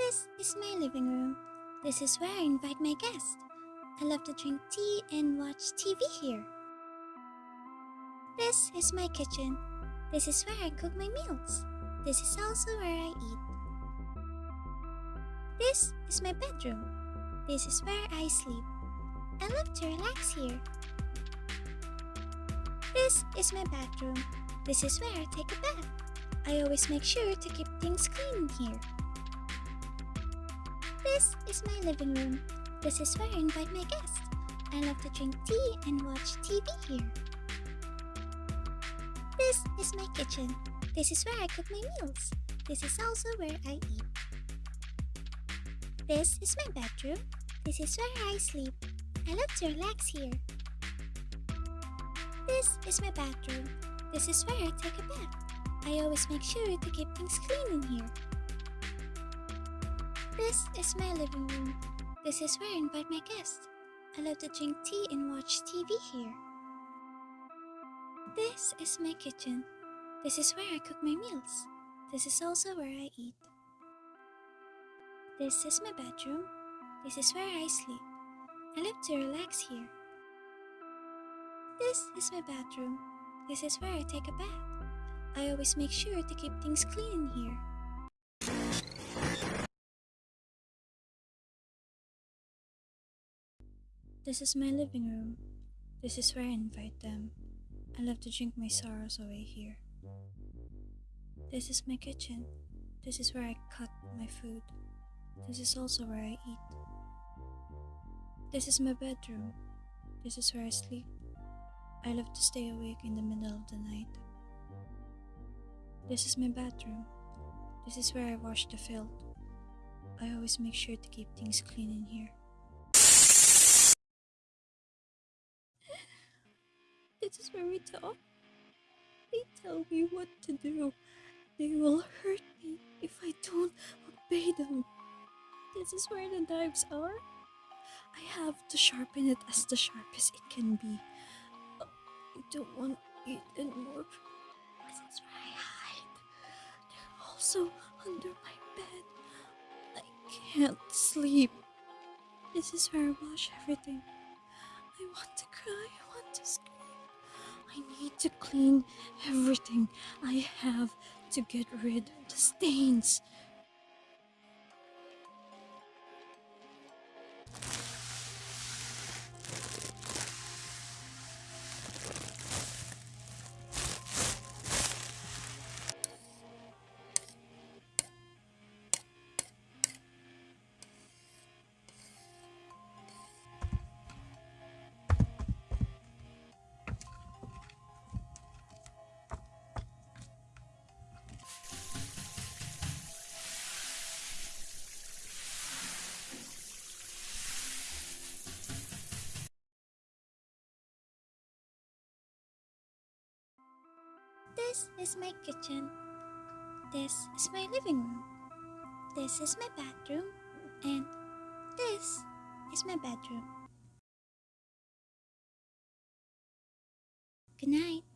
This is my living room. This is where I invite my guests. I love to drink tea and watch TV here. This is my kitchen. This is where I cook my meals. This is also where I eat. This is my bedroom. This is where I sleep. I love to relax here. This is my bathroom. This is where I take a bath. I always make sure to keep things clean here. This is my living room. This is where I invite my guests. I love to drink tea and watch TV here. This is my kitchen. This is where I cook my meals. This is also where I eat. This is my bedroom. This is where I sleep. I love to relax here. This is my bathroom. This is where I take a bath. I always make sure to keep things clean in here. This is my living room. This is where I invite my guests. I love to drink tea and watch TV here. This is my kitchen. This is where I cook my meals. This is also where I eat. This is my bedroom. This is where I sleep. I love to relax here. This is my bathroom. This is where I take a bath. I always make sure to keep things clean in here. This is my living room. This is where I invite them. I love to drink my sorrows away here. This is my kitchen. This is where I cut my food. This is also where I eat. This is my bedroom. This is where I sleep. I love to stay awake in the middle of the night. This is my bathroom. This is where I wash the filth. I always make sure to keep things clean in here. This is where we talk. They tell me what to do. They will hurt me if I don't obey them. This is where the knives are. I have to sharpen it as the sharpest it can be. I don't want it anymore. This is where I hide. They're also under my bed. I can't sleep. This is where I wash everything. I want to cry. To clean everything. I have to get rid of the stains. This is my kitchen. This is my living room. This is my bathroom. And this is my bedroom. Good night.